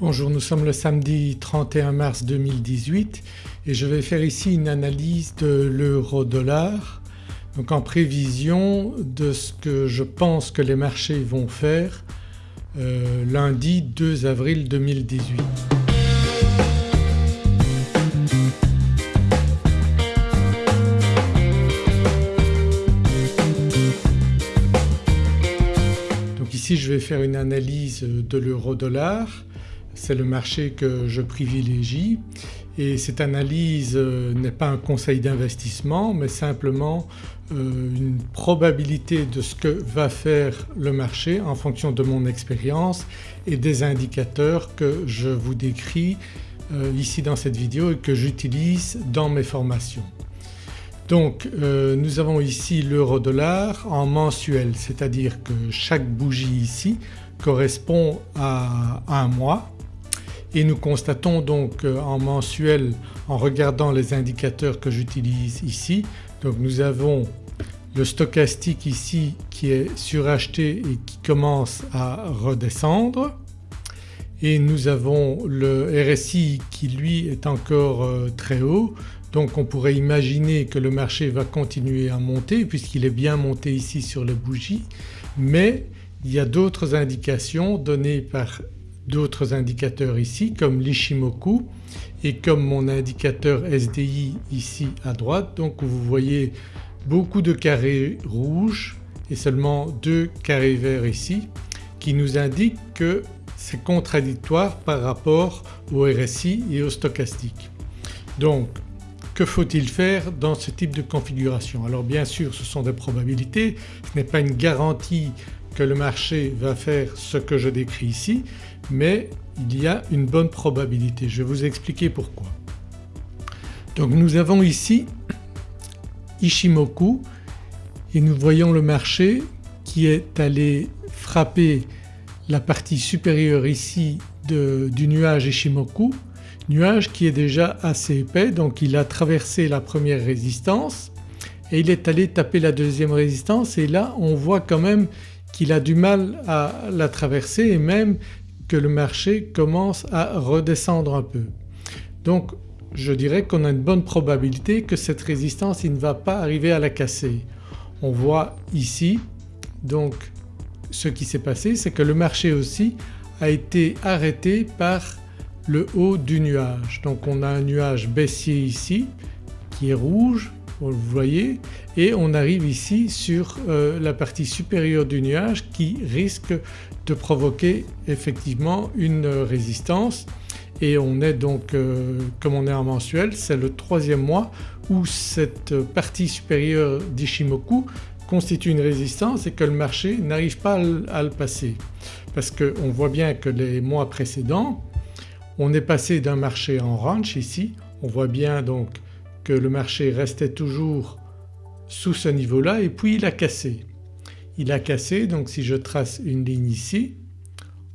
Bonjour, nous sommes le samedi 31 mars 2018 et je vais faire ici une analyse de l'euro-dollar donc en prévision de ce que je pense que les marchés vont faire euh, lundi 2 avril 2018. Donc ici je vais faire une analyse de l'euro-dollar c'est le marché que je privilégie et cette analyse euh, n'est pas un conseil d'investissement mais simplement euh, une probabilité de ce que va faire le marché en fonction de mon expérience et des indicateurs que je vous décris euh, ici dans cette vidéo et que j'utilise dans mes formations. Donc nous avons ici l'euro-dollar en mensuel c'est-à-dire que chaque bougie ici correspond à un mois et nous constatons donc euh, en mensuel en regardant les indicateurs que j'utilise ici donc nous avons le stochastique ici qui est suracheté et qui commence à redescendre. Et nous avons le RSI qui lui est encore euh, très haut. Donc on pourrait imaginer que le marché va continuer à monter puisqu'il est bien monté ici sur les bougies. Mais il y a d'autres indications données par d'autres indicateurs ici comme l'Ishimoku et comme mon indicateur SDI ici à droite. Donc vous voyez beaucoup de carrés rouges et seulement deux carrés verts ici qui nous indiquent que c'est contradictoire par rapport au RSI et au stochastique. Donc que faut-il faire dans ce type de configuration? Alors bien sûr ce sont des probabilités, ce n'est pas une garantie que le marché va faire ce que je décris ici mais il y a une bonne probabilité. Je vais vous expliquer pourquoi. Donc nous avons ici Ishimoku et nous voyons le marché qui est allé frapper la partie supérieure ici du nuage Ishimoku, nuage qui est déjà assez épais donc il a traversé la première résistance et il est allé taper la deuxième résistance et là on voit quand même qu'il a du mal à la traverser et même que le marché commence à redescendre un peu. Donc je dirais qu'on a une bonne probabilité que cette résistance il ne va pas arriver à la casser. On voit ici donc ce qui s'est passé c'est que le marché aussi a été arrêté par le haut du nuage. Donc on a un nuage baissier ici qui est rouge vous voyez et on arrive ici sur euh, la partie supérieure du nuage qui risque provoquer effectivement une résistance. Et on est donc euh, comme on est en mensuel c'est le troisième mois où cette partie supérieure d'Ishimoku constitue une résistance et que le marché n'arrive pas à le passer. Parce qu'on voit bien que les mois précédents on est passé d'un marché en ranch ici, on voit bien donc que le marché restait toujours sous ce niveau-là et puis il a cassé. Il a cassé donc si je trace une ligne ici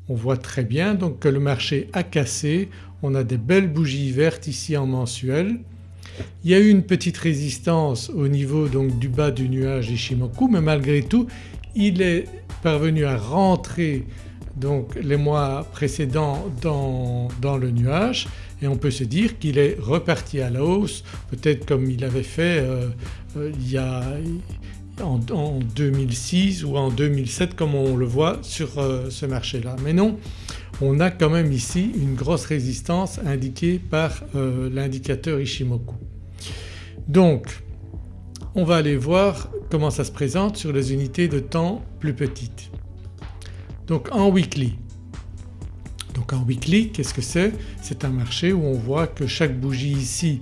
on voit très bien donc que le marché a cassé, on a des belles bougies vertes ici en mensuel. Il y a eu une petite résistance au niveau donc du bas du nuage Ishimoku mais malgré tout il est parvenu à rentrer donc les mois précédents dans, dans le nuage et on peut se dire qu'il est reparti à la hausse peut-être comme il avait fait euh, euh, il y a en, 2006 ou en 2007 comme on le voit sur euh, ce marché-là. Mais non on a quand même ici une grosse résistance indiquée par l'indicateur Ishimoku. Donc on va aller voir comment ça se présente sur les unités de temps plus petites. Donc en weekly. Donc en weekly qu'est-ce que c'est? C'est un marché où on voit que chaque bougie ici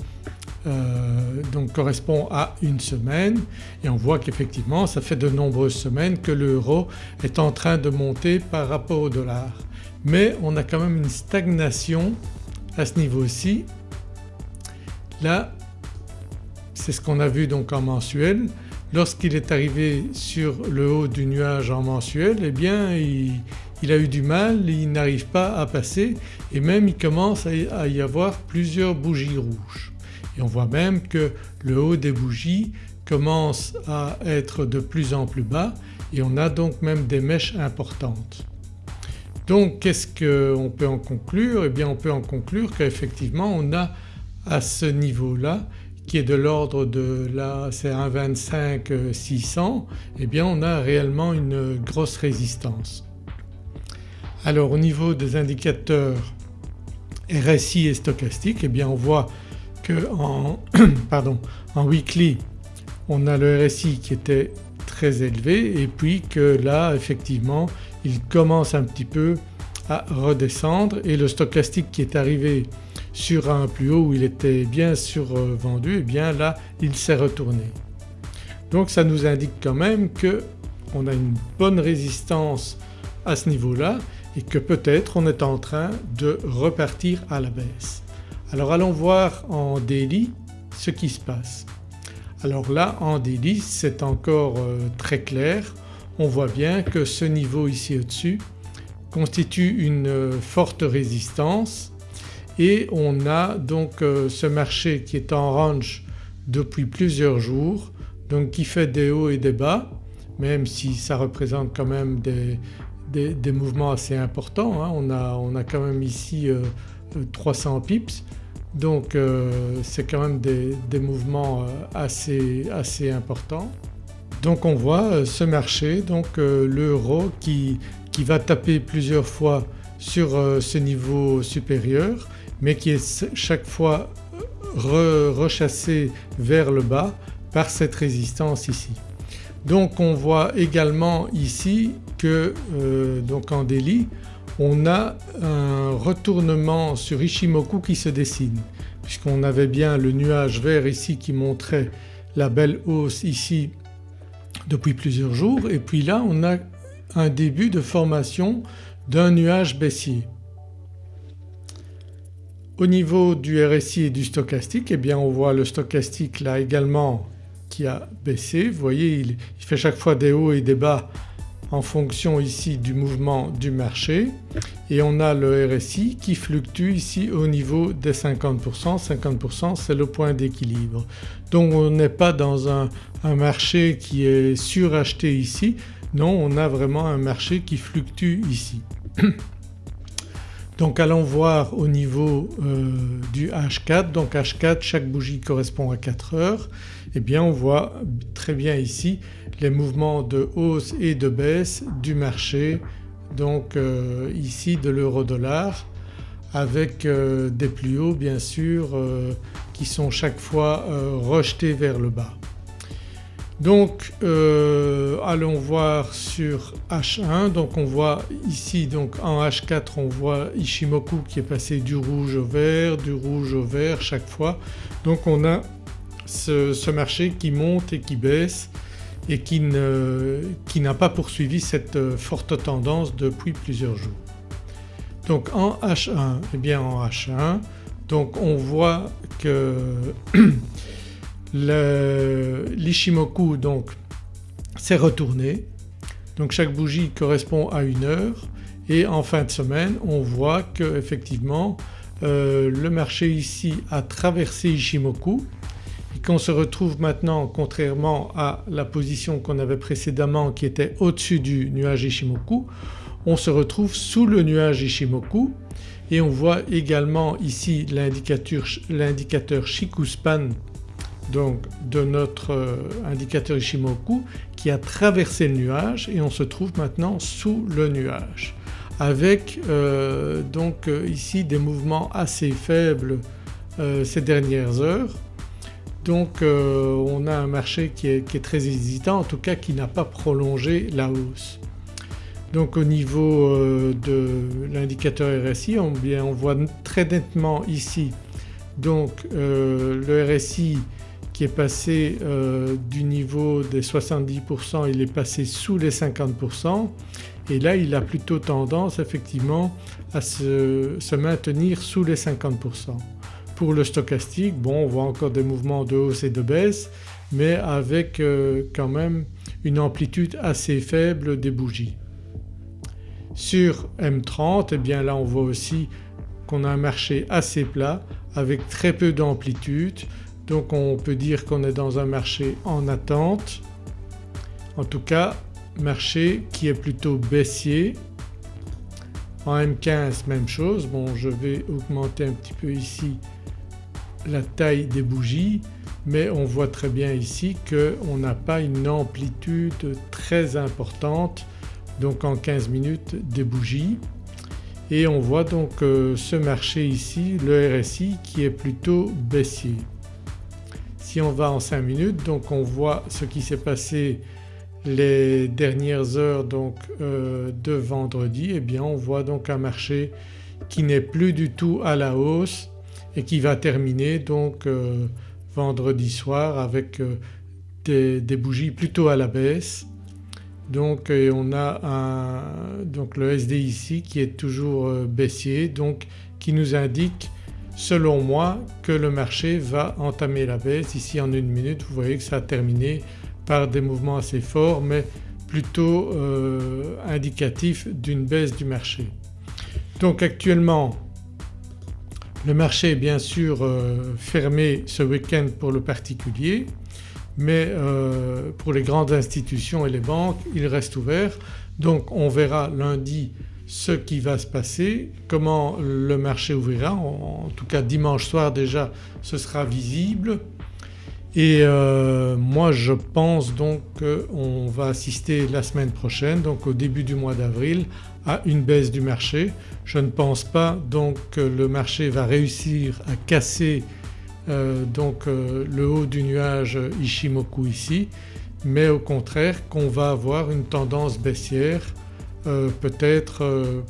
euh, donc correspond à une semaine et on voit qu'effectivement ça fait de nombreuses semaines que l'euro est en train de monter par rapport au dollar. Mais on a quand même une stagnation à ce niveau-ci. Là c'est ce qu'on a vu donc en mensuel lorsqu'il est arrivé sur le haut du nuage en mensuel eh bien il, a eu du mal, il n'arrive pas à passer et même il commence à y avoir plusieurs bougies rouges. On voit même que le haut des bougies commence à être de plus en plus bas et on a donc même des mèches importantes. Donc qu'est-ce qu'on peut en conclure? Eh bien on peut en conclure qu'effectivement on a à ce niveau-là qui est de l'ordre de là c'est 1,25 600 eh bien on a réellement une grosse résistance. Alors au niveau des indicateurs RSI et stochastique eh bien on voit que en, weekly on a le RSI qui était très élevé et puis que là effectivement il commence un petit peu à redescendre et le stochastique qui est arrivé sur un plus haut où il était bien survendu et eh bien là il s'est retourné. Donc ça nous indique quand même qu'on a une bonne résistance à ce niveau-là et que peut-être on est en train de repartir à la baisse. Alors allons voir en daily ce qui se passe. Alors là en daily c'est encore euh, très clair, on voit bien que ce niveau ici au-dessus constitue une euh, forte résistance et on a donc euh, ce marché qui est en range depuis plusieurs jours donc qui fait des hauts et des bas même si ça représente quand même des, mouvements assez importants. Hein. On, a, quand même ici 300 euh, pips donc c'est quand même des, mouvements assez, assez importants. Donc on voit ce marché donc l'euro qui qui va taper plusieurs fois sur euh, ce niveau supérieur mais qui est chaque fois rechassé vers le bas par cette résistance ici. Donc on voit également ici que euh, donc en daily on a un retournement sur Ishimoku qui se dessine puisqu'on avait bien le nuage vert ici qui montrait la belle hausse ici depuis plusieurs jours et puis là on a un début de formation d'un nuage baissier. Au niveau du RSI et du stochastique eh bien on voit le stochastique là également qui a baissé. Vous voyez il, fait chaque fois des hauts et des bas en fonction ici du mouvement du marché. Et on a le RSI qui fluctue ici au niveau des 50%, 50% c'est le point d'équilibre. Donc on n'est pas dans un, marché qui est suracheté ici. Non on a vraiment un marché qui fluctue ici. Donc allons voir au niveau euh, du H4, donc H4 chaque bougie correspond à 4 heures eh bien on voit très bien ici les mouvements de hausse et de baisse du marché donc euh, ici de l'euro dollar avec euh, des plus hauts bien sûr qui sont chaque fois rejetés vers le bas. Donc euh, allons voir sur H1 donc on voit ici donc en H4 on voit Ishimoku qui est passé du rouge au vert, du rouge au vert chaque fois. Donc on a ce, marché qui monte et qui baisse et qui n'a pas poursuivi cette euh, forte tendance depuis plusieurs jours. Donc en H1, eh bien en H1 donc on voit que l'Ishimoku s'est retourné. Donc chaque bougie correspond à une heure. Et en fin de semaine on voit que effectivement euh, le marché ici a traversé Ishimoku et qu'on se retrouve maintenant contrairement à la position qu'on avait précédemment qui était au-dessus du nuage Ishimoku, on se retrouve sous le nuage Ishimoku. Et on voit également ici l'indicateur Shikuspan donc de notre euh, indicateur Ishimoku qui a traversé le nuage. Et on se trouve maintenant sous le nuage. Avec euh, donc euh, ici des mouvements assez faibles ces dernières heures. Donc on a un marché qui est, très hésitant en tout cas qui n'a pas prolongé la hausse. Donc au niveau de l'indicateur RSI on, voit très nettement ici donc le RSI qui est passé euh, du niveau des 70% il est passé sous les 50% et là il a plutôt tendance effectivement à se, maintenir sous les 50%. Pour le stochastique bon on voit encore des mouvements de hausse et de baisse mais avec euh, quand même une amplitude assez faible des bougies. Sur M30 eh bien là on voit aussi qu'on a un marché assez plat avec très peu d'amplitude. Donc on peut dire qu'on est dans un marché en attente, en tout cas marché qui est plutôt baissier. En M15 même chose, bon je vais augmenter un petit peu ici la taille des bougies mais on voit très bien ici qu'on n'a pas une amplitude très importante donc en 15 minutes des bougies et on voit donc euh, ce marché ici le RSI qui est plutôt baissier. Si on va en 5 minutes donc on voit ce qui s'est passé les dernières heures donc euh, de vendredi et eh bien on voit donc un marché qui n'est plus du tout à la hausse et qui va terminer donc euh, vendredi soir avec euh, des, bougies plutôt à la baisse. Donc on a donc le SD ici qui est toujours euh, baissier donc qui nous indique selon moi que le marché va entamer la baisse. Ici en une minute vous voyez que ça a terminé par des mouvements assez forts mais plutôt euh, indicatifs d'une baisse du marché. Donc actuellement le marché est bien sûr euh, fermé ce week-end pour le particulier mais euh, pour les grandes institutions et les banques il reste ouvert. Donc on verra lundi ce qui va se passer, comment le marché ouvrira, en, tout cas dimanche soir déjà ce sera visible et euh, moi je pense donc qu'on va assister la semaine prochaine donc au début du mois d'avril à une baisse du marché. Je ne pense pas donc que le marché va réussir à casser euh, donc euh, le haut du nuage Ishimoku ici mais au contraire qu'on va avoir une tendance baissière peut-être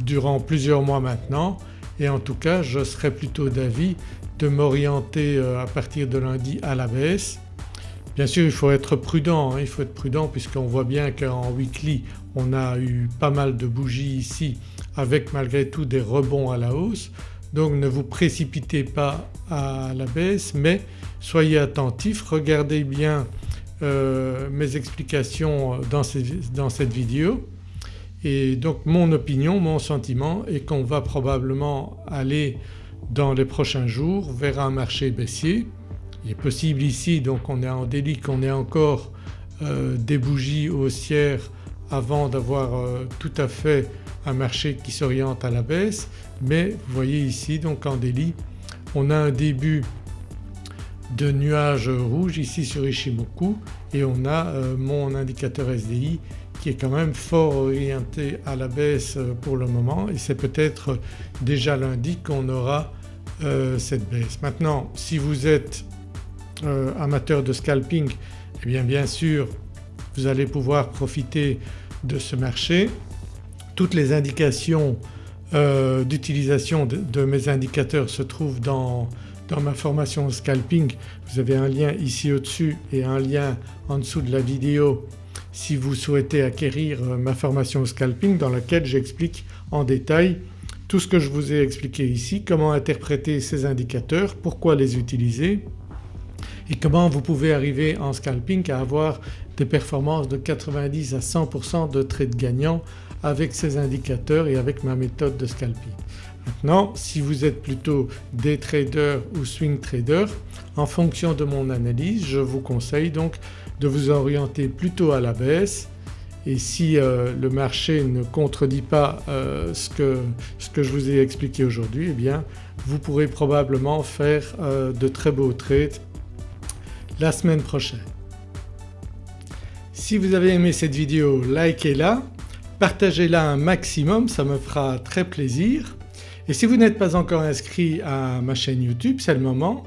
durant plusieurs mois maintenant et en tout cas je serais plutôt d'avis de m'orienter à partir de lundi à la baisse. Bien sûr il faut être prudent, hein. il faut être prudent puisqu'on voit bien qu'en weekly on a eu pas mal de bougies ici avec malgré tout des rebonds à la hausse. Donc ne vous précipitez pas à la baisse mais soyez attentifs, regardez bien euh, mes explications dans, dans cette vidéo. Et donc mon opinion, mon sentiment est qu'on va probablement aller dans les prochains jours vers un marché baissier. Il est possible ici donc on est en délit qu'on ait encore euh, des bougies haussières avant d'avoir euh, tout à fait un marché qui s'oriente à la baisse. Mais vous voyez ici donc en délit on a un début de nuages rouges ici sur Ishimoku et on a euh, mon indicateur SDI qui est quand même fort orienté à la baisse pour le moment et c'est peut-être déjà lundi qu'on aura cette baisse. Maintenant si vous êtes euh, amateur de scalping eh bien bien sûr vous allez pouvoir profiter de ce marché. Toutes les indications euh, d'utilisation de, mes indicateurs se trouvent dans, dans ma formation scalping. Vous avez un lien ici au-dessus et un lien en dessous de la vidéo si vous souhaitez acquérir euh, ma formation scalping dans laquelle j'explique en détail tout ce que je vous ai expliqué ici, comment interpréter ces indicateurs, pourquoi les utiliser et comment vous pouvez arriver en scalping à avoir des performances de 90 à 100% de trades gagnants avec ces indicateurs et avec ma méthode de scalping. Maintenant si vous êtes plutôt des traders ou swing traders en fonction de mon analyse je vous conseille donc de vous orienter plutôt à la baisse et si euh, le marché ne contredit pas euh, ce, que, ce, que, je vous ai expliqué aujourd'hui eh bien vous pourrez probablement faire euh, de très beaux trades la semaine prochaine. Si vous avez aimé cette vidéo likez-la, partagez-la un maximum ça me fera très plaisir et si vous n'êtes pas encore inscrit à ma chaîne YouTube c'est le moment.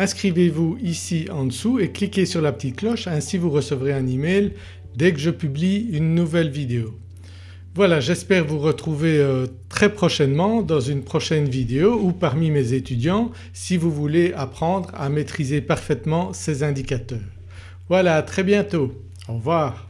Inscrivez-vous ici en dessous et cliquez sur la petite cloche ainsi vous recevrez un email dès que je publie une nouvelle vidéo. Voilà j'espère vous retrouver euh, très prochainement dans une prochaine vidéo ou parmi mes étudiants si vous voulez apprendre à maîtriser parfaitement ces indicateurs. Voilà à très bientôt, au revoir.